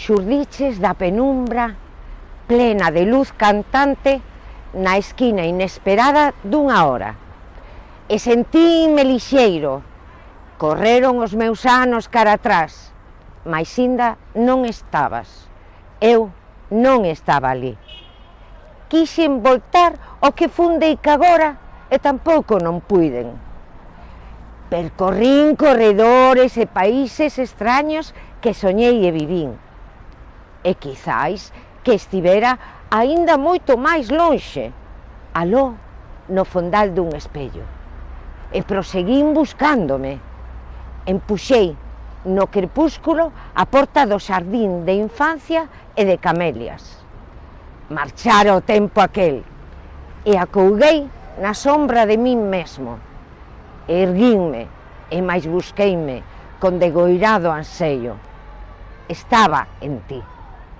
xurdiches da penumbra plena de luz cantante na esquina inesperada dunha hora. E sentíme lixeiro, correron os meus anos cara atrás, mas inda non estabas, eu non estaba ali. Quixen voltar o que fundei que agora e tampouco non puiden. Percorrín corredores e países extraños que soñei e vivín e quizáis que estivera aínda moito máis lonxe, aló no fondal dun espello. E proseguín buscándome. Empuxei no crepúsculo a porta do xardín de infancia e de camelias. Marchara o tempo aquel e acouguei na sombra de min mesmo. Erguinme e máis busqueime con degoirado anseio. Estaba en ti.